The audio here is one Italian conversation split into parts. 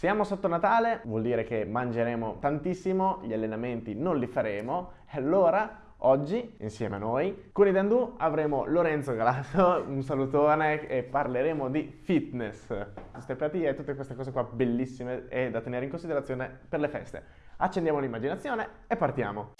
Siamo sotto Natale, vuol dire che mangeremo tantissimo, gli allenamenti non li faremo allora oggi insieme a noi con i Dandu avremo Lorenzo Galato, un salutone e parleremo di fitness, osteopatia e tutte queste cose qua bellissime e da tenere in considerazione per le feste. Accendiamo l'immaginazione e partiamo!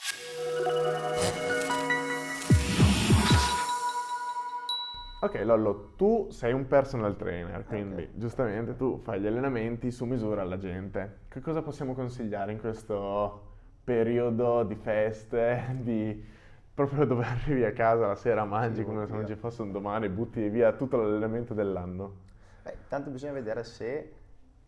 Ok Lollo, tu sei un personal trainer, quindi okay. giustamente tu fai gli allenamenti su misura alla gente. Che cosa possiamo consigliare in questo periodo di feste, di proprio dove arrivi a casa la sera, mangi come se non ci fosse un domani, butti via tutto l'allenamento dell'anno? Beh, tanto bisogna vedere se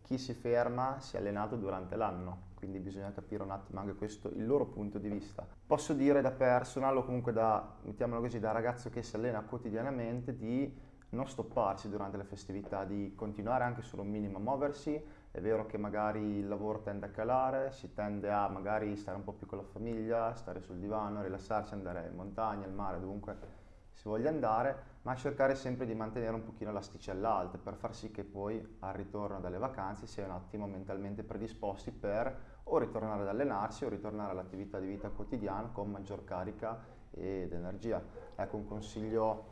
chi si ferma si è allenato durante l'anno quindi bisogna capire un attimo anche questo, il loro punto di vista. Posso dire da personal o comunque da, mettiamolo così, da ragazzo che si allena quotidianamente di non stopparsi durante le festività, di continuare anche solo un minimo a muoversi. È vero che magari il lavoro tende a calare, si tende a magari stare un po' più con la famiglia, stare sul divano, rilassarsi, andare in montagna, al mare, dovunque si voglia andare, ma cercare sempre di mantenere un pochino l'asticella alta per far sì che poi al ritorno dalle vacanze sia un attimo mentalmente predisposti per o ritornare ad allenarsi o ritornare all'attività di vita quotidiana con maggior carica ed energia. Ecco un consiglio,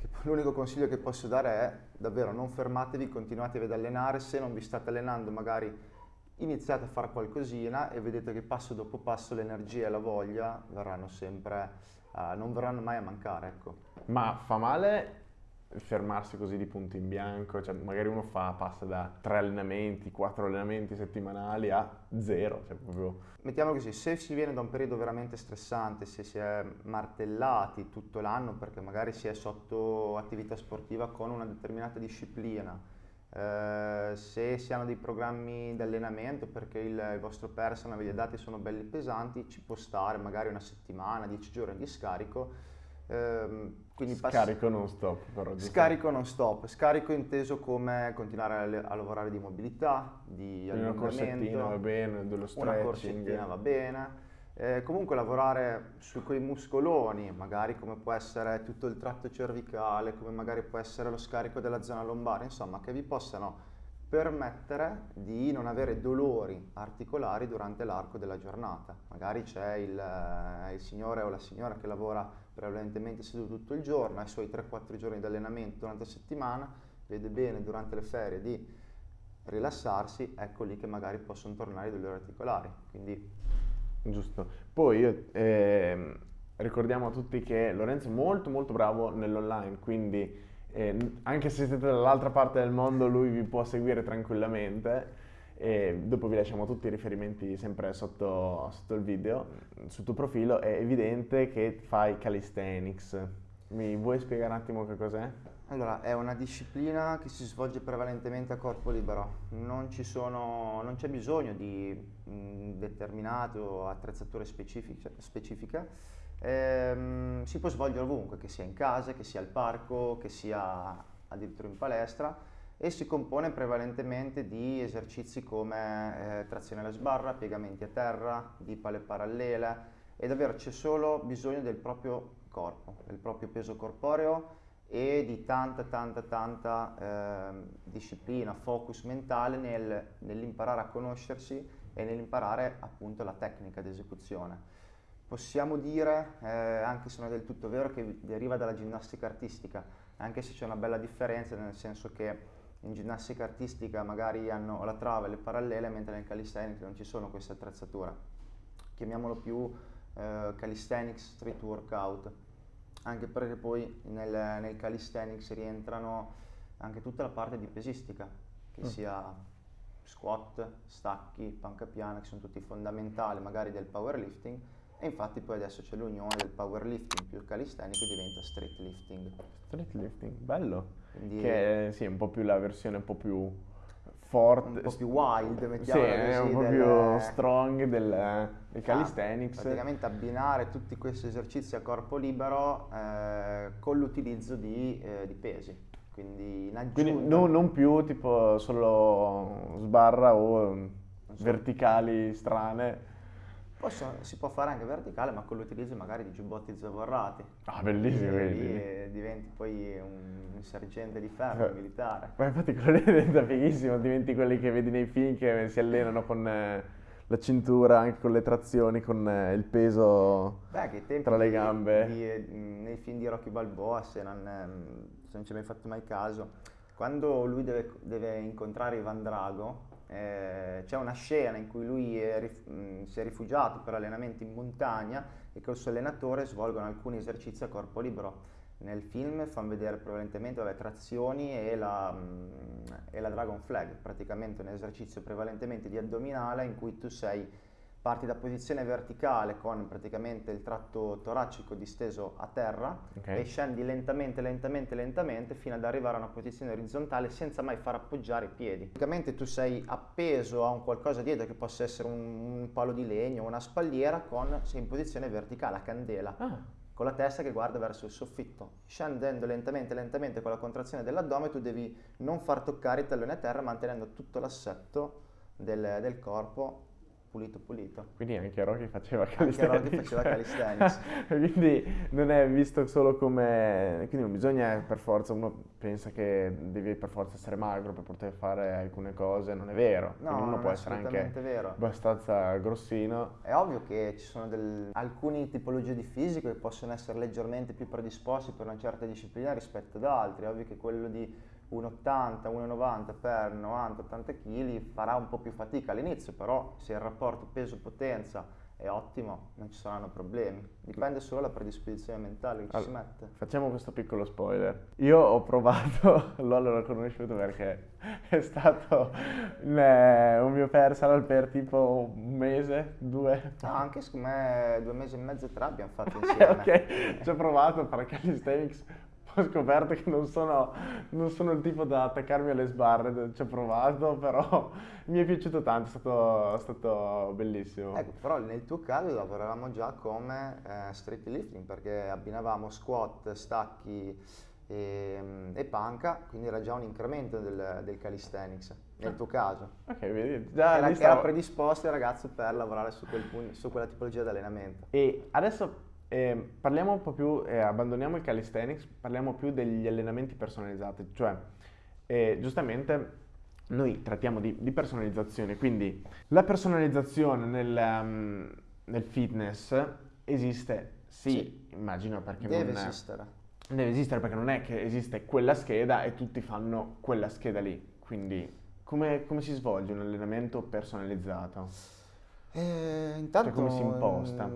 l'unico consiglio che posso dare è davvero non fermatevi, continuatevi ad allenare, se non vi state allenando magari iniziate a fare qualcosina e vedete che passo dopo passo l'energia e la voglia verranno sempre, uh, non verranno mai a mancare. Ecco. Ma fa male fermarsi così di punto in bianco, cioè magari uno fa, passa da tre allenamenti, quattro allenamenti settimanali a zero, cioè proprio... Mettiamo così, se si viene da un periodo veramente stressante, se si è martellati tutto l'anno perché magari si è sotto attività sportiva con una determinata disciplina, eh, se si hanno dei programmi di allenamento perché il, il vostro personal, i dati sono belli pesanti, ci può stare magari una settimana, dieci giorni di scarico, Ehm, quindi scarico non stop però. Scarico non stop, scarico inteso come continuare a, a lavorare di mobilità, di Una corsettina va bene, dello stretching. Una corsettina va bene. Eh, comunque lavorare su quei muscoloni, magari come può essere tutto il tratto cervicale, come magari può essere lo scarico della zona lombare, insomma che vi possano permettere di non avere dolori articolari durante l'arco della giornata. Magari c'è il, eh, il, signore o la signora che lavora prevalentemente seduto tutto il giorno, ha i suoi 3-4 giorni di allenamento durante la settimana, vede bene durante le ferie di rilassarsi, ecco lì che magari possono tornare i dolori articolari. Quindi... Giusto. Poi eh, ricordiamo a tutti che Lorenzo è molto molto bravo nell'online, quindi eh, anche se siete dall'altra parte del mondo lui vi può seguire tranquillamente e dopo vi lasciamo tutti i riferimenti sempre sotto, sotto il video, sul tuo profilo è evidente che fai calisthenics. Mi vuoi spiegare un attimo che cos'è? Allora, è una disciplina che si svolge prevalentemente a corpo libero, non, sono, non c'è bisogno di mh, determinate attrezzature specifiche Ehm, si può svolgere ovunque, che sia in casa, che sia al parco, che sia addirittura in palestra e si compone prevalentemente di esercizi come eh, trazione alla sbarra, piegamenti a terra, di pale parallele e davvero c'è solo bisogno del proprio corpo, del proprio peso corporeo e di tanta tanta tanta eh, disciplina, focus mentale nel, nell'imparare a conoscersi e nell'imparare appunto la tecnica di esecuzione. Possiamo dire, eh, anche se non è del tutto vero, che deriva dalla ginnastica artistica, anche se c'è una bella differenza, nel senso che in ginnastica artistica magari hanno la trave e le parallele, mentre nel calisthenics non ci sono queste attrezzature. Chiamiamolo più eh, calisthenics street workout, anche perché poi nel, nel calisthenics rientrano anche tutta la parte di pesistica, che mm. sia squat, stacchi, panca piana, che sono tutti fondamentali magari del powerlifting, e infatti poi adesso c'è l'unione del powerlifting più calisthenico e diventa street lifting. Street lifting, bello. Quindi che è, sì, un po' più la versione un po' più forte. Un po' più wild, mettiamo sì, così. un po' del, più strong del, del calisthenics. Ah, praticamente abbinare tutti questi esercizi a corpo libero eh, con l'utilizzo di, eh, di, pesi. Quindi in aggiunta... Quindi no, non più tipo solo sbarra o verticali strane Possono- si può fare anche verticale, ma con l'utilizzo magari di giubbotti zavorrati. Ah, bellissimo, lì eh, diventi poi un, un sergente di ferro Eh. militare. Ma infatti quello lì diventa fighissimo, diventi quelli che vedi nei film che si allenano con eh, la cintura, anche con le trazioni, con eh, il peso Beh, tra le di- gambe. di- eh, nei film di Rocky Balboa, se non, ehm, se non ci hai mai fatto mai caso, quando lui deve, deve incontrare Ivan Drago, eh, c'è una scena in cui lui è mh, si è rifugiato per allenamenti in montagna e col suo allenatore svolgono alcuni esercizi a corpo libero. Nel film fanno vedere prevalentemente vabbè, trazioni e la, mh, e la Dragon Flag, praticamente un esercizio prevalentemente di addominale in cui tu sei parti da posizione verticale con praticamente il tratto toracico disteso a terra Ok. e scendi lentamente, lentamente, lentamente fino ad arrivare a una posizione orizzontale senza mai far appoggiare i piedi. Praticamente tu sei appeso a un qualcosa dietro che possa essere un, un palo di legno, una spalliera, con, sei in posizione verticale, a candela Ah, con la testa che guarda verso il soffitto. Scendendo lentamente, lentamente con la contrazione dell'addome, tu devi non far toccare i talloni a terra, mantenendo tutto l'assetto del, del corpo pulito pulito. quindi anche Rocky faceva Anche calisthenics. Rocky faceva calisthenics. quindi non è visto solo come... Quindi non bisogna per forza, uno pensa che devi per forza essere magro per poter fare alcune cose, non è vero. No, Quindi uno non può è essere anche vero. abbastanza grossino. È ovvio che ci sono del- alcune tipologie di fisico che possono essere leggermente più predisposti per una certa disciplina rispetto ad altri. È ovvio che quello di 1,80, 1,90 per 90-80 kg farà un po' più fatica all'inizio, però se il rapporto peso-potenza è ottimo non ci saranno problemi. Dipende solo dalla predisposizione mentale che ci si Allora, mette. Facciamo questo piccolo spoiler. Io ho provato, Lollo l'ho conosciuto perché è stato un, mio personal per tipo un mese, due. No, anche secondo me due mesi e mezzo e tre abbiamo fatto insieme. ok, ci ho provato a fare calisthenics, ho scoperto che non sono, non sono il tipo da attaccarmi alle sbarre, ci ho provato, però mi è piaciuto tanto, è stato, è stato bellissimo. Ecco, però nel tuo caso lavoravamo già come eh, street lifting perché abbinavamo squat, stacchi e, e panca, quindi era già un incremento del, del calisthenics nel tuo caso. Ok, vedi, già Era, lì era stavo- predisposto il ragazzo per lavorare su, quel su quella tipologia di allenamento. E adesso eh, parliamo un po' più, eh, abbandoniamo il calisthenics, parliamo più degli allenamenti personalizzati, cioè eh, giustamente noi trattiamo di, di personalizzazione, quindi la personalizzazione nel, um, nel fitness esiste, sì, Sì. immagino perché Deve non esistere. deve esistere perché non è che esiste quella scheda e tutti fanno quella scheda lì, quindi come, come si svolge un allenamento personalizzato? Eh, intanto come si imposta?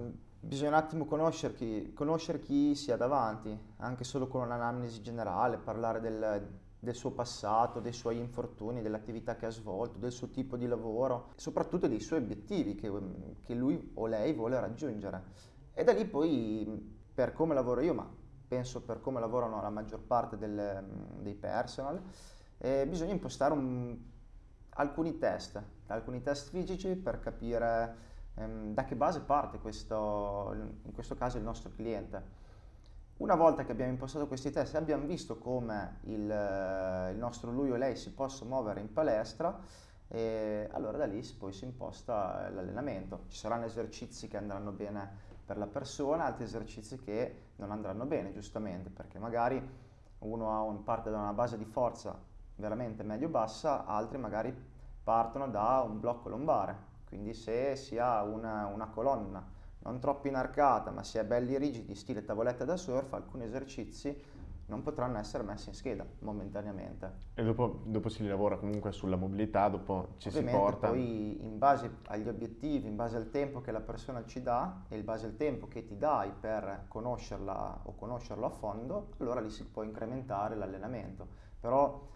Mm, bisogna un attimo conoscere chi, conoscere chi si ha davanti, anche solo con un'anamnesi generale, parlare del, del suo passato, dei suoi infortuni, dell'attività che ha svolto, del suo tipo di lavoro, soprattutto dei suoi obiettivi che, che lui o lei vuole raggiungere. E da lì poi, per come lavoro io, ma penso per come lavorano la maggior parte del- dei personal, eh, bisogna impostare un- alcuni test, alcuni test fisici per capire ehm, da che base parte questo, in questo caso il nostro cliente. Una volta che abbiamo impostato questi test e abbiamo visto come il, il nostro lui o lei si possa muovere in palestra, eh, allora da lì poi si imposta l'allenamento. Ci saranno esercizi che andranno bene per la persona, altri esercizi che non andranno bene, giustamente, perché magari uno ha un- parte da una base di forza veramente medio-bassa, altri magari partono da un blocco lombare. Quindi se si ha una, una colonna non troppo inarcata, ma si è belli rigidi, stile tavoletta da surf, alcuni esercizi non potranno essere messi in scheda momentaneamente. E dopo, dopo si lavora comunque sulla mobilità, dopo ci Ovviamente si porta. poi in base agli obiettivi, in base al tempo che la persona ci dà e in base al tempo che ti dai per conoscerla o conoscerlo a fondo, allora lì si può incrementare l'allenamento. Però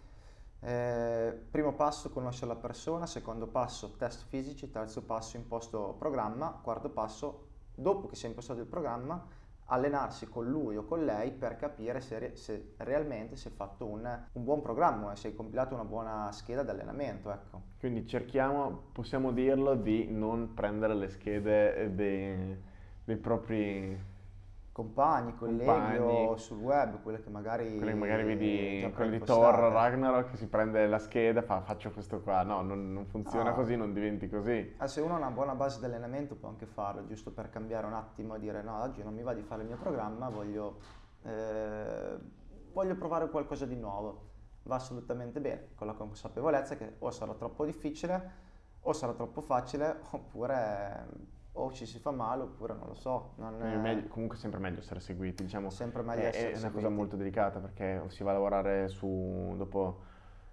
eh, primo passo conoscere la persona, secondo passo test fisici, terzo passo imposto programma, quarto passo dopo che si è impostato il programma allenarsi con lui o con lei per capire se, se realmente si è fatto un, un buon programma e se hai compilato una buona scheda di allenamento. Ecco. Quindi cerchiamo, possiamo dirlo, di non prendere le schede dei, dei propri compagni, colleghi Compagni. o sul web, quelle che magari... Quelli che magari vedi già quelli di. Thor, Ragnarok, si prende la scheda, fa faccio questo qua. No, non, non funziona No. così, non diventi così. Ah, se uno ha una buona base di allenamento può anche farlo, giusto per cambiare un attimo e dire no, oggi non mi va di fare il mio programma, voglio, eh, voglio provare qualcosa di nuovo. Va assolutamente bene, con la consapevolezza che o sarà troppo difficile, o sarà troppo facile, oppure o ci si fa male, oppure non lo so. Non è- meglio- comunque è sempre meglio essere seguiti, diciamo. Sempre meglio è, essere è una cosa seguiti. molto delicata perché si va a lavorare su, dopo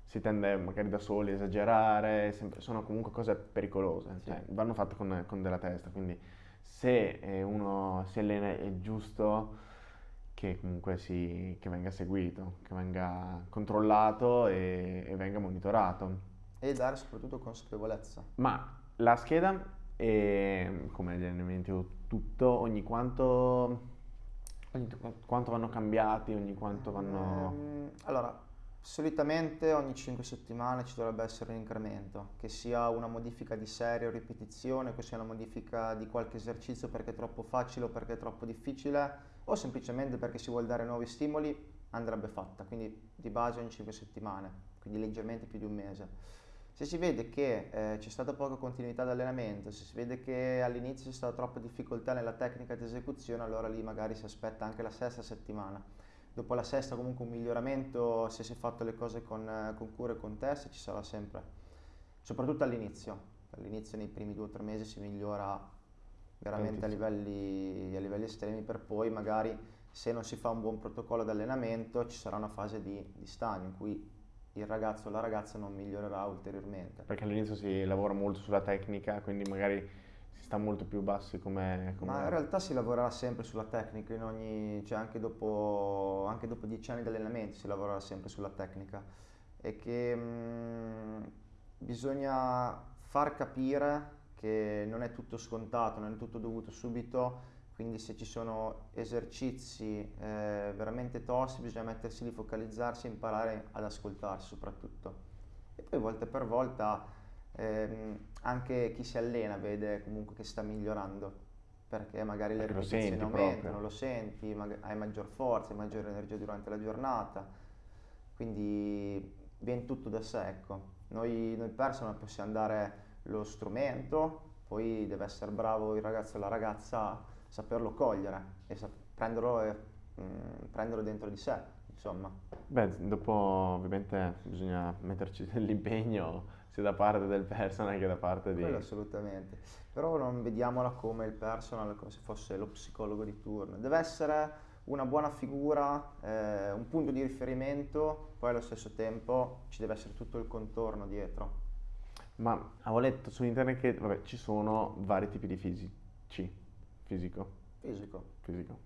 si tende magari da soli a esagerare, sempre- sono comunque cose pericolose, Sì. cioè, vanno fatte con, con della testa, quindi se eh, uno si allena è giusto che comunque si, che venga seguito, che venga controllato e, e venga monitorato. E dare soprattutto consapevolezza. Ma la scheda, e come allenamenti o tutto, ogni quanto, ogni quanto vanno cambiati, ogni quanto vanno... Ehm, allora, solitamente ogni 5 settimane ci dovrebbe essere un incremento, che sia una modifica di serie o ripetizione, che sia una modifica di qualche esercizio perché è troppo facile o perché è troppo difficile, o semplicemente perché si vuole dare nuovi stimoli, andrebbe fatta, quindi di base ogni 5 settimane, quindi leggermente più di un mese. Se si vede che eh, c'è stata poca continuità di allenamento, se si vede che all'inizio c'è stata troppa difficoltà nella tecnica di esecuzione, allora lì magari si aspetta anche la sesta settimana. Dopo la sesta comunque un miglioramento, se si è fatto le cose con, con cura e con test, ci sarà sempre. Soprattutto all'inizio. All'inizio nei primi due o tre mesi si migliora veramente a livelli, a livelli estremi per poi magari se non si fa un buon protocollo di allenamento ci sarà una fase di, di stagno in cui il ragazzo o la ragazza non migliorerà ulteriormente. Perché all'inizio si lavora molto sulla tecnica, quindi magari si sta molto più bassi come... come- Ma in realtà si lavorerà sempre sulla tecnica, in ogni, cioè anche dopo, anche dopo dieci anni di allenamento si lavorerà sempre sulla tecnica. E che mm, bisogna far capire che non è tutto scontato, non è tutto dovuto subito, quindi se ci sono esercizi eh, veramente tosti bisogna mettersi lì, focalizzarsi e imparare ad ascoltarsi soprattutto. E poi volta per volta ehm, anche chi si allena vede comunque che sta migliorando perché magari le ripetizioni aumentano, proprio. lo senti, mag- hai maggior forza, hai maggiore energia durante la giornata, quindi viene tutto da sé, ecco. Noi, noi personal possiamo dare lo strumento, poi deve essere bravo il ragazzo o la ragazza saperlo cogliere e sa- prenderlo, e, mm, prenderlo dentro di sé, insomma. Beh, dopo ovviamente bisogna metterci dell'impegno sia da parte del personal che da parte di... Quello assolutamente. Però non vediamola come il personal, come se fosse lo psicologo di turno. Deve essere una buona figura, eh, un punto di riferimento, poi allo stesso tempo ci deve essere tutto il contorno dietro. Ma avevo letto su internet che vabbè, ci sono vari tipi di fisici. Fisico, Fisico. fisico.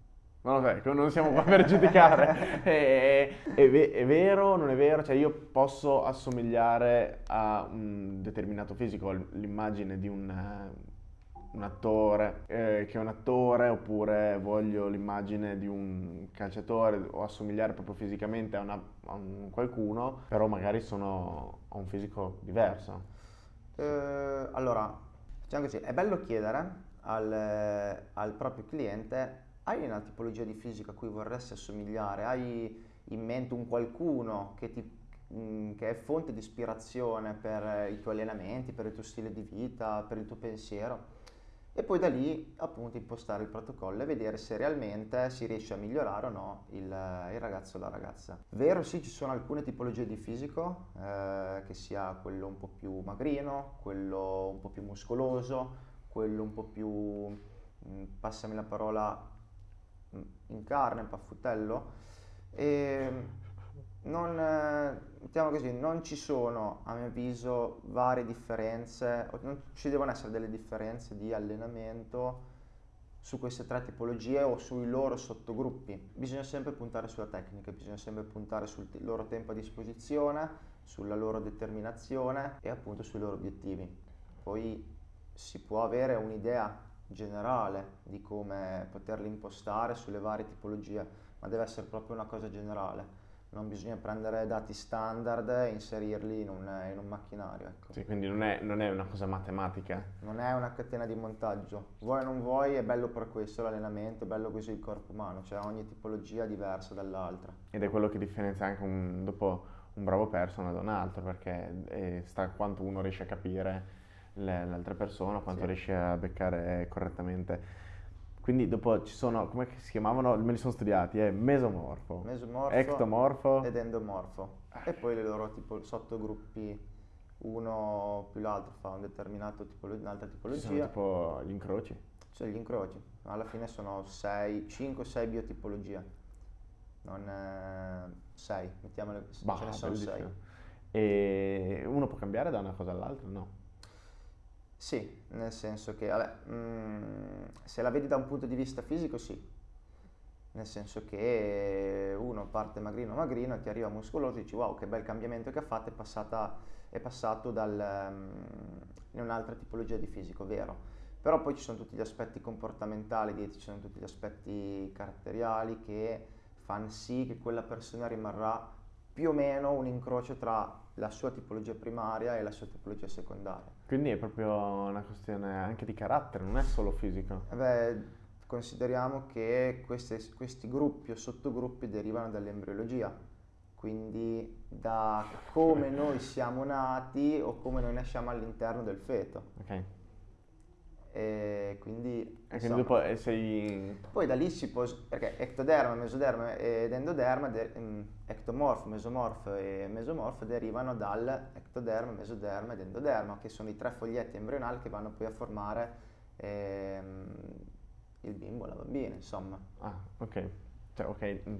Non lo so, non siamo qua per giudicare. È, è ve- è vero, non è vero? Cioè io posso assomigliare a un determinato fisico, l'immagine di un, eh, un attore, eh, che è un attore, oppure voglio l'immagine di un calciatore, o assomigliare proprio fisicamente a, una- a un qualcuno, però magari sono, ho un fisico diverso. Eh, allora, facciamo così, è bello chiedere al, al proprio cliente, hai una tipologia di fisico a cui vorresti assomigliare? Hai in mente un qualcuno che, ti- mm, che è fonte di ispirazione per i tuoi allenamenti, per il tuo stile di vita, per il tuo pensiero? E poi da lì appunto impostare il protocollo e vedere se realmente si riesce a migliorare o no il, il ragazzo o la ragazza. Vero, sì, ci sono alcune tipologie di fisico, eh, che sia quello un po' più magrino, quello un po' più muscoloso, quello un po' più, mm, passami la parola, mm, in carne, paffutello. E non, mettiamo così, non ci sono, a mio avviso, varie differenze, non ci devono essere delle differenze di allenamento su queste tre tipologie o sui loro sottogruppi. Bisogna sempre puntare sulla tecnica, bisogna sempre puntare sul t- loro tempo a disposizione, sulla loro determinazione e appunto sui loro obiettivi. Poi si può avere un'idea generale di come poterli impostare sulle varie tipologie, ma deve essere proprio una cosa generale non bisogna prendere dati standard e inserirli in un, in un macchinario. Ecco. Sì, quindi non è, non è, una cosa matematica. Non è una catena di montaggio. Vuoi o non vuoi, è bello per questo l'allenamento, è bello così il corpo umano, cioè ogni tipologia è diversa dall'altra. Ed è quello che differenzia anche un, dopo un bravo personal da un altro, perché sta quanto uno riesce a capire l'altra persona, quanto sì. riesce a beccare correttamente. Quindi dopo ci sono, come si chiamavano? Me li sono studiati, è mesomorfo, mesomorfo ectomorfo ed endomorfo. E poi le loro tipo, sottogruppi, uno più l'altro fa un determinato tipologia, un'altra tipologia. Ci sono tipo gli incroci? Cioè gli incroci, alla fine sono 5-6 biotipologie, non 6, mettiamole, bah, ce ne sono 6. E uno può cambiare da una cosa all'altra? No. Sì, nel senso che, vabbè, mh, mm, se la vedi da un punto di vista fisico, sì. Nel senso che uno parte magrino magrino e ti arriva muscoloso e dici wow che bel cambiamento che ha fatto, è, passata, è passato dal, um, in un'altra tipologia di fisico, vero. Però poi ci sono tutti gli aspetti comportamentali, dietro ci sono tutti gli aspetti caratteriali che fanno sì che quella persona rimarrà più o meno un incrocio tra la sua tipologia primaria e la sua tipologia secondaria. Quindi è proprio una questione anche di carattere, non è solo fisico. Eh beh, consideriamo che queste, questi gruppi o sottogruppi derivano dall'embriologia, quindi da come noi siamo nati o come noi nasciamo all'interno del feto. Ok. E quindi, e quindi eh, sei... Poi da lì si può, perché ectoderma, mesoderma ed endoderma, de, um, ectomorfo, mesomorfo e mesomorfo derivano dal ectoderma, mesoderma ed endoderma, che sono i tre foglietti embrionali che vanno poi a formare ehm, il bimbo, la bambina, insomma. Ah, ok. Cioè, ok. Mm.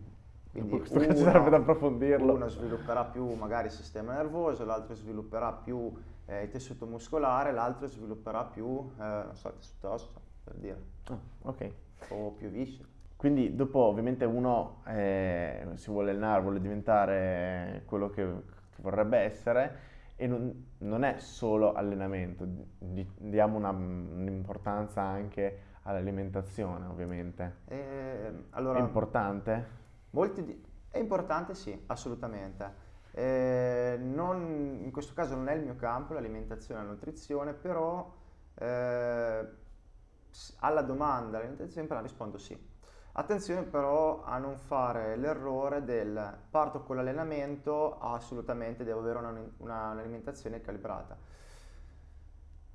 Quindi questo uno, serve da approfondirlo. Uno svilupperà più magari il sistema nervoso, l'altro svilupperà più eh, il tessuto muscolare, l'altro svilupperà più, eh, non so, il tessuto osso, per dire. Ah, ok. O più viscere. Quindi dopo ovviamente uno eh, si vuole allenare, vuole diventare quello che, che vorrebbe essere e non, non, è solo allenamento, di, diamo una, un'importanza anche all'alimentazione ovviamente. Eh, allora, è importante? Di, è importante sì, assolutamente. Eh, non, in questo caso non è il mio campo, l'alimentazione e la nutrizione, però eh, alla domanda alimentazione rispondo sì. Attenzione però a non fare l'errore del parto con l'allenamento, assolutamente devo avere una, una, un'alimentazione calibrata.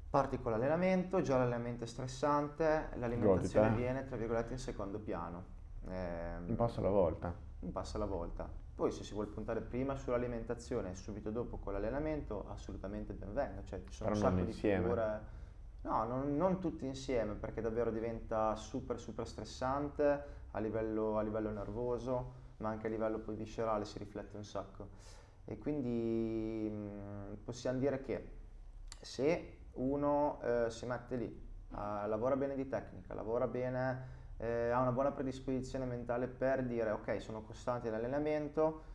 Parti con l'allenamento, già l'allenamento è stressante, l'alimentazione Godita. viene tra virgolette in secondo piano. Eh, un passo alla volta. Un passo alla volta. Poi se si vuole puntare prima sull'alimentazione e subito dopo con l'allenamento, assolutamente ben venga. Cioè, ci sono Però un sacco di figure. No, non, non, tutti insieme perché davvero diventa super super stressante a livello, a livello, nervoso, ma anche a livello poi viscerale si riflette un sacco. E quindi mh, mm, possiamo dire che se uno eh, si mette lì, eh, lavora bene di tecnica, lavora bene eh, ha una buona predisposizione mentale per dire ok sono costante nell'allenamento,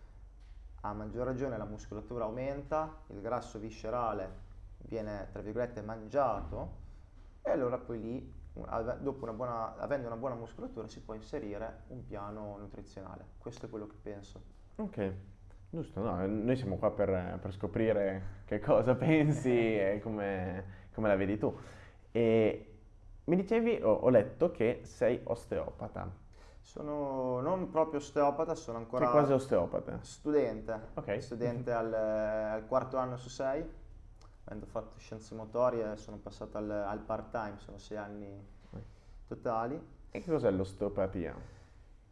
a maggior ragione la muscolatura aumenta, il grasso viscerale viene tra virgolette mangiato e allora poi lì dopo una buona, avendo una buona muscolatura si può inserire un piano nutrizionale. Questo è quello che penso. Ok, giusto, no, noi siamo qua per, per scoprire che cosa pensi e come, come, la vedi tu. E mi dicevi, ho, ho letto che sei osteopata. Sono non proprio osteopata, sono ancora... Che quasi osteopata? Studente. Ok. Studente al, al, quarto anno su sei, avendo fatto scienze motorie sono passato al, al part-time, sono sei anni totali. E che cos'è l'osteopatia?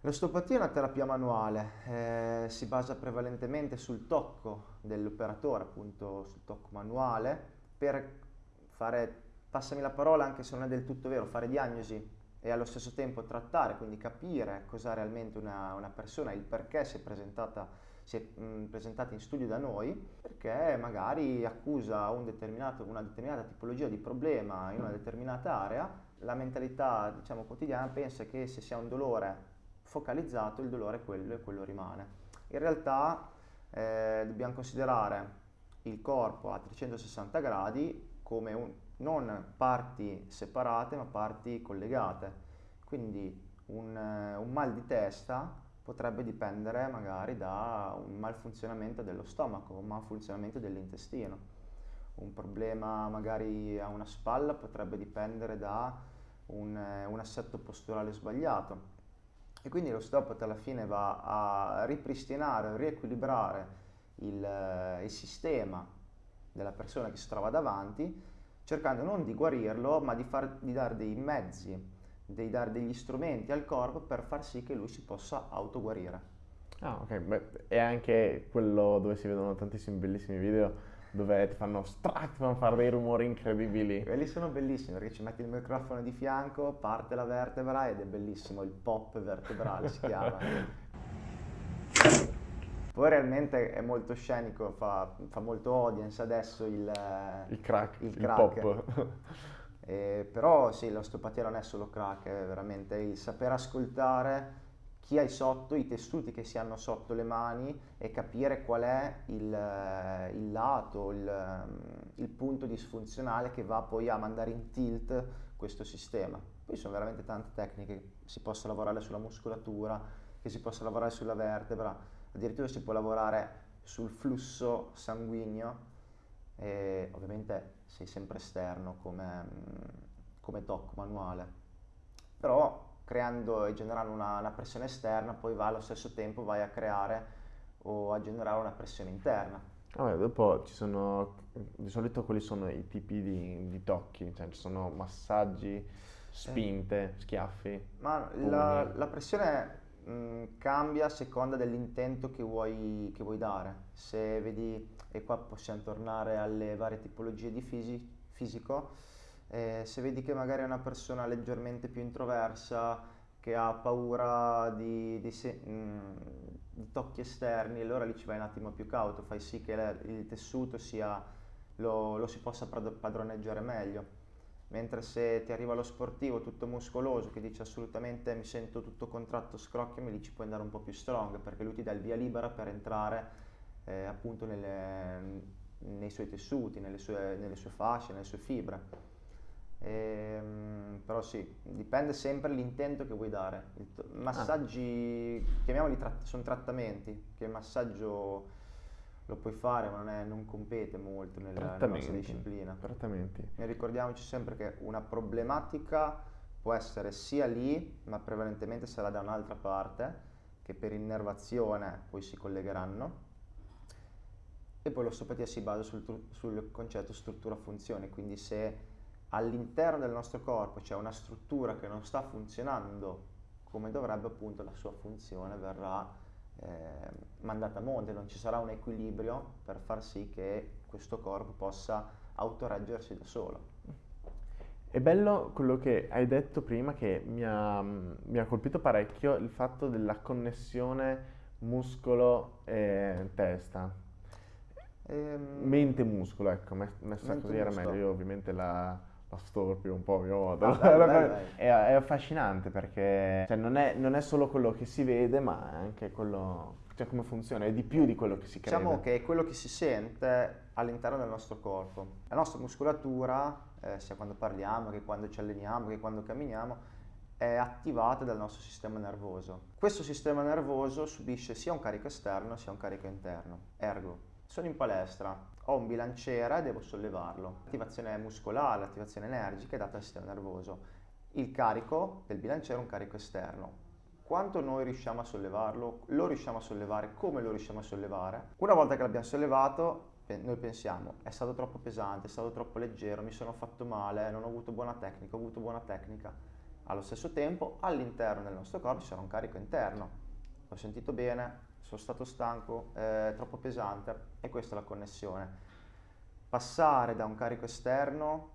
L'osteopatia è una terapia manuale, eh, si basa prevalentemente sul tocco dell'operatore, appunto sul tocco manuale, per fare passami la parola anche se non è del tutto vero, fare diagnosi e allo stesso tempo trattare, quindi capire cosa realmente una, una persona, il perché si è presentata, si è, mh, presentata in studio da noi, perché magari accusa un una determinata tipologia di problema in una determinata area, la mentalità diciamo, quotidiana pensa che se si ha un dolore focalizzato il dolore è quello e quello rimane. In realtà eh, dobbiamo considerare il corpo a 360 gradi come un, non parti separate ma parti collegate. Quindi un, un mal di testa potrebbe dipendere magari da un malfunzionamento dello stomaco, un malfunzionamento dell'intestino. Un problema magari a una spalla potrebbe dipendere da un, un assetto posturale sbagliato. E quindi l'osteopata alla fine va a ripristinare, riequilibrare il, il sistema della persona che si trova davanti, cercando non di guarirlo, ma di, far, di dare dei mezzi di dare degli strumenti al corpo per far sì che lui si possa autoguarire. Ah, ok, Beh, è anche quello dove si vedono tantissimi bellissimi video dove ti fanno strac, ti fanno fare dei rumori incredibili. Quelli sono bellissimi perché ci metti il microfono di fianco, parte la vertebra ed è bellissimo, il pop vertebrale si chiama. Poi realmente è molto scenico, fa, fa molto audience adesso il, il crack, il, crack. il pop. Eh, però sì, l'osteopatia non è solo crack, è veramente il saper ascoltare chi hai sotto, i tessuti che si hanno sotto le mani e capire qual è il, eh, il lato, il, mm, il, punto disfunzionale che va poi a mandare in tilt questo sistema. Poi sono veramente tante tecniche, si possa lavorare sulla muscolatura, che si possa lavorare sulla vertebra, addirittura si può lavorare sul flusso sanguigno e ovviamente sei sempre esterno come, come doc manuale, però creando e generando una, una, pressione esterna poi va allo stesso tempo vai a creare o a generare una pressione interna. Vabbè, dopo ci sono, di solito quali sono i tipi di, di tocchi? Cioè ci sono massaggi, spinte, eh. schiaffi? Ma la, la, pressione mh, cambia a seconda dell'intento che vuoi, che vuoi dare. Se vedi e qua possiamo tornare alle varie tipologie di fisi- fisico, eh, se vedi che magari è una persona leggermente più introversa, che ha paura di, di, se- mh, mm, di tocchi esterni, allora lì ci vai un attimo più cauto, fai sì che il tessuto sia, lo, lo si possa padroneggiare meglio mentre se ti arriva lo sportivo tutto muscoloso che dice assolutamente mi sento tutto contratto, scrocchiami, lì ci puoi andare un po' più strong perché lui ti dà il via libera per entrare eh, appunto nelle, nei suoi tessuti, nelle sue, nelle sue, fasce, nelle sue fibre. E, ehm, però sì, dipende sempre dall'intento che vuoi dare. Massaggi, ah. chiamiamoli tratt- sono trattamenti, che il massaggio lo puoi fare ma non, è, non compete molto nella, nella nostra disciplina. Trattamenti. E ricordiamoci sempre che una problematica può essere sia lì, ma prevalentemente sarà da un'altra parte, che per innervazione poi si collegheranno e poi l'osteopatia si basa sul, sul concetto struttura-funzione, quindi se all'interno del nostro corpo c'è una struttura che non sta funzionando come dovrebbe, appunto la sua funzione verrà eh, mandata a monte, non ci sarà un equilibrio per far sì che questo corpo possa autoreggersi da solo. È bello quello che hai detto prima che mi ha, mi ha colpito parecchio il fatto della connessione muscolo-testa Ehm... Mente muscolo, ecco, messa così era meglio. Io ovviamente la, la storpio un po' a mio modo. Ah, dai, dai, dai. È, è, affascinante perché cioè, non, è, non, è, solo quello che si vede, ma è anche quello, cioè come funziona, è di più di quello che si crede. Diciamo che è quello che si sente all'interno del nostro corpo. La nostra muscolatura, eh, sia quando parliamo, che quando ci alleniamo, che quando camminiamo, è attivata dal nostro sistema nervoso. Questo sistema nervoso subisce sia un carico esterno sia un carico interno. Ergo, sono in palestra, ho un bilanciere e devo sollevarlo. L'attivazione muscolare, l'attivazione energica è data dal sistema nervoso. Il carico del bilanciere è un carico esterno. Quanto noi riusciamo a sollevarlo? Lo riusciamo a sollevare? Come lo riusciamo a sollevare? Una volta che l'abbiamo sollevato, noi pensiamo è stato troppo pesante, è stato troppo leggero, mi sono fatto male, non ho avuto buona tecnica, ho avuto buona tecnica. Allo stesso tempo, all'interno del nostro corpo sarà un carico interno. Ho sentito bene, sono stato stanco, è troppo pesante e questa è la connessione. Passare da un carico esterno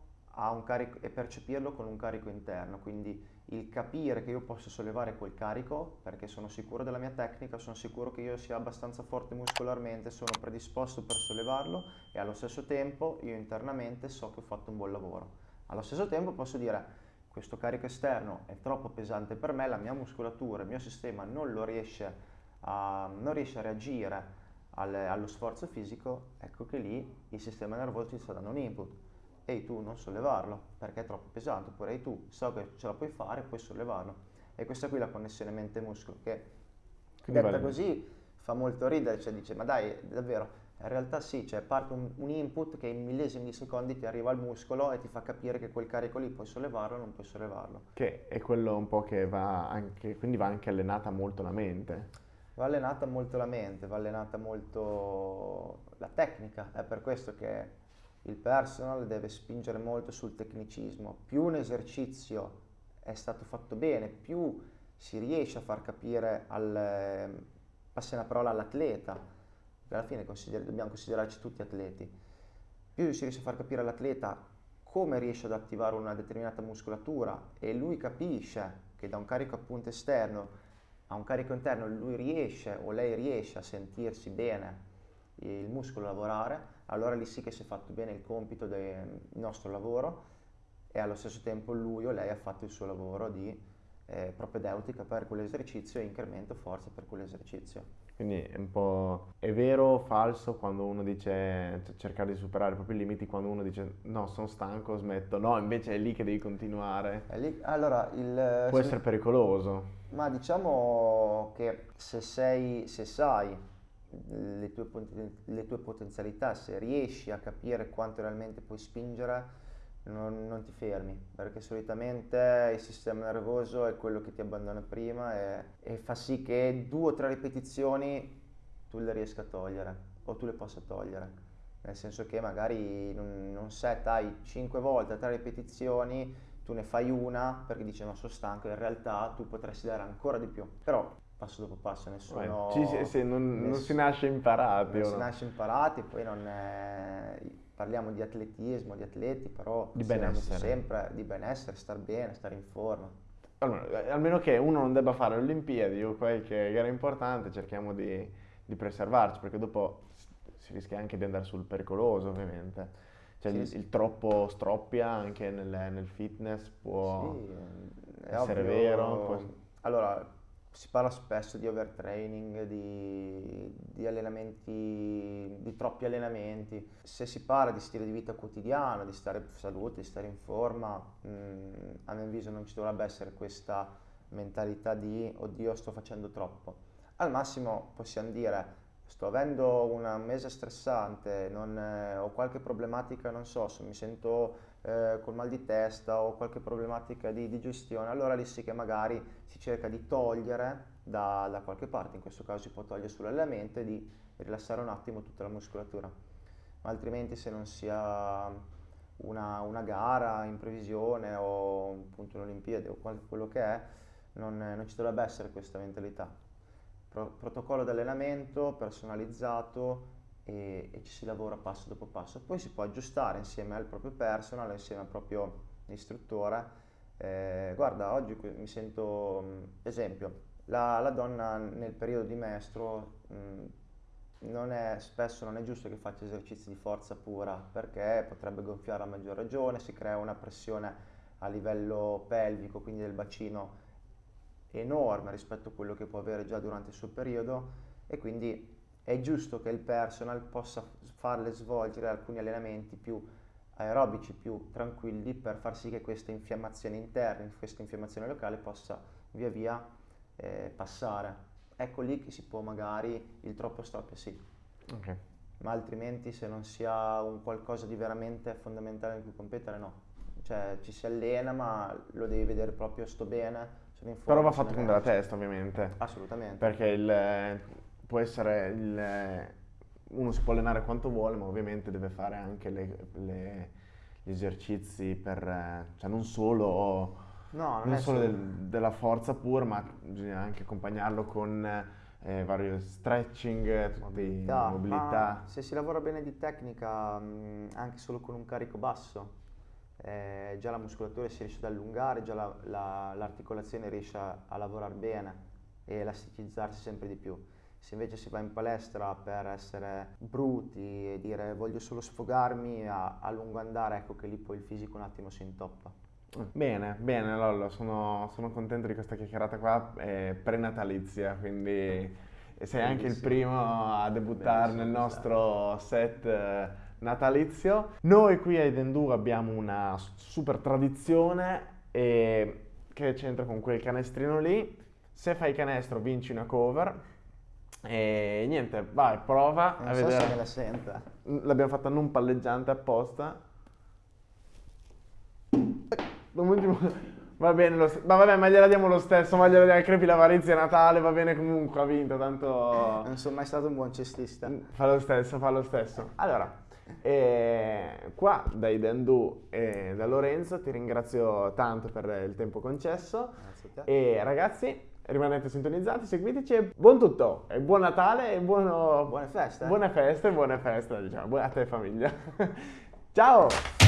carico e percepirlo con un carico interno, quindi il capire che io posso sollevare quel carico perché sono sicuro della mia tecnica, sono sicuro che io sia abbastanza forte muscolarmente, sono predisposto per sollevarlo e allo stesso tempo io internamente so che ho fatto un buon lavoro. Allo stesso tempo posso dire questo carico esterno è troppo pesante per me, la mia muscolatura, il mio sistema non lo riesce a a, non riesce a reagire alle, allo sforzo fisico, ecco che lì il sistema nervoso ti sta dando un input. Ehi tu non sollevarlo perché è troppo pesante, oppure ehi tu so che ce la puoi fare, puoi sollevarlo. E questa qui è la connessione mente-muscolo che Quindi Detta vale. così fa molto ridere, cioè dice ma dai, davvero, in realtà sì, cioè parte un, un, input che in millesimi di secondi ti arriva al muscolo e ti fa capire che quel carico lì puoi sollevarlo o non puoi sollevarlo. Che è quello un po' che va anche, quindi va anche allenata molto la mente. Va allenata molto la mente, va allenata molto la tecnica, è per questo che il personal deve spingere molto sul tecnicismo. Più un esercizio è stato fatto bene, più si riesce a far capire al, passi una parola all'atleta, alla fine consider- dobbiamo considerarci tutti atleti, più si riesce a far capire all'atleta come riesce ad attivare una determinata muscolatura e lui capisce che da un carico appunto esterno a un carico interno lui riesce o lei riesce a sentirsi bene il muscolo lavorare, allora lì sì che si è fatto bene il compito del nostro lavoro e allo stesso tempo lui o lei ha fatto il suo lavoro di eh, propedeutica per quell'esercizio e incremento forza per quell'esercizio. Quindi è un po' è vero o falso quando uno dice cioè, cercare di superare i propri limiti, quando uno dice no, sono stanco, smetto. No, invece è lì che devi continuare. Lì, allora, il, Può se, essere pericoloso. Ma diciamo che se, sei, se sai le tue, le tue potenzialità, se riesci a capire quanto realmente puoi spingere, non, non, ti fermi, perché solitamente il sistema nervoso è quello che ti abbandona prima e, e, fa sì che due o tre ripetizioni tu le riesca a togliere o tu le possa togliere. Nel senso che magari non, non setai 5 volte, tre ripetizioni, tu ne fai una perché dici no sono stanco, in realtà tu potresti dare ancora di più. Però passo dopo passo, nessuno... Beh, ci, sì, non, ness- non, si nasce imparati. Non si no? nasce imparati, poi non è parliamo di atletismo, di atleti, però di benessere. sempre di benessere, star bene, stare in forma. Allora, eh, almeno che uno non debba fare le Olimpiadi o qualche gara importante, cerchiamo di, di preservarci, perché dopo si rischia anche di andare sul pericoloso, ovviamente. Cioè sì, il, sì. il, troppo stroppia anche nel, nel fitness può sì, essere ovvio. vero. Può... Allora, si parla spesso di overtraining, di, di, allenamenti, di troppi allenamenti. Se si parla di stile di vita quotidiano, di stare in salute, di stare in forma, mh, mm, a mio avviso non ci dovrebbe essere questa mentalità di oddio sto facendo troppo. Al massimo possiamo dire sto avendo un mese stressante, non, eh, ho qualche problematica, non so, se mi sento eh, col mal di testa o qualche problematica di digestione, allora lì sì che magari si cerca di togliere da, da qualche parte, in questo caso si può togliere sull'allenamento e di rilassare un attimo tutta la muscolatura, ma altrimenti se non sia una, una gara in previsione o appunto un'Olimpiade o quello che è, non, non ci dovrebbe essere questa mentalità. Pro, protocollo di allenamento personalizzato e, e, ci si lavora passo dopo passo. Poi si può aggiustare insieme al proprio personal, insieme al proprio istruttore. Eh, guarda, oggi mi sento, esempio, la, la, donna nel periodo di mestro mh, non è, spesso non è giusto che faccia esercizi di forza pura perché potrebbe gonfiare a maggior ragione, si crea una pressione a livello pelvico, quindi del bacino enorme rispetto a quello che può avere già durante il suo periodo e quindi è giusto che il personal possa farle svolgere alcuni allenamenti più aerobici, più tranquilli per far sì che questa infiammazione interna, questa infiammazione locale possa via via eh, passare. Ecco lì che si può magari il troppo stop sì. Okay. Ma altrimenti se non si ha un qualcosa di veramente fondamentale in cui competere no. Cioè ci si allena ma lo devi vedere proprio sto bene, sono in forma. Però va fatto con della testa ovviamente. Assolutamente. Perché il può essere il, uno si può allenare quanto vuole, ma ovviamente deve fare anche le, le, gli esercizi per, cioè non solo, no, non non solo del, della forza pura, ma bisogna anche accompagnarlo con eh, vari stretching, mobilità. mobilità. se si lavora bene di tecnica, mh, anche solo con un carico basso, eh, già la muscolatura si riesce ad allungare, già la, la, l'articolazione riesce a, a lavorare bene e elasticizzarsi sempre di più. Se invece si va in palestra per essere bruti e dire voglio solo sfogarmi a, a lungo andare, ecco che lì poi il fisico un attimo si intoppa. Bene, bene Lollo, sono, sono contento di questa chiacchierata qua, è prenatalizia, quindi sei anche il primo a debuttare nel nostro set eh, natalizio. Noi qui a Edendu abbiamo una super tradizione e che c'entra con quel canestrino lì. Se fai canestro vinci una cover E niente, vai, prova Non a so vedere. se me la senta. L'abbiamo fatta non palleggiante apposta. Va bene, lo ma vabbè, ma gliela diamo lo stesso, ma gliela diamo crepi l'avarizia Natale, va bene comunque, ha vinto, tanto... Non sono mai stato un buon cestista. Fa lo stesso, fa lo stesso. Allora, eh, qua dai Dandu e da Lorenzo ti ringrazio tanto per il tempo concesso e ragazzi rimanete sintonizzati, seguiteci e buon tutto, e buon Natale e buono- Buone feste. buone feste, buone feste, diciamo, a te famiglia. Ciao!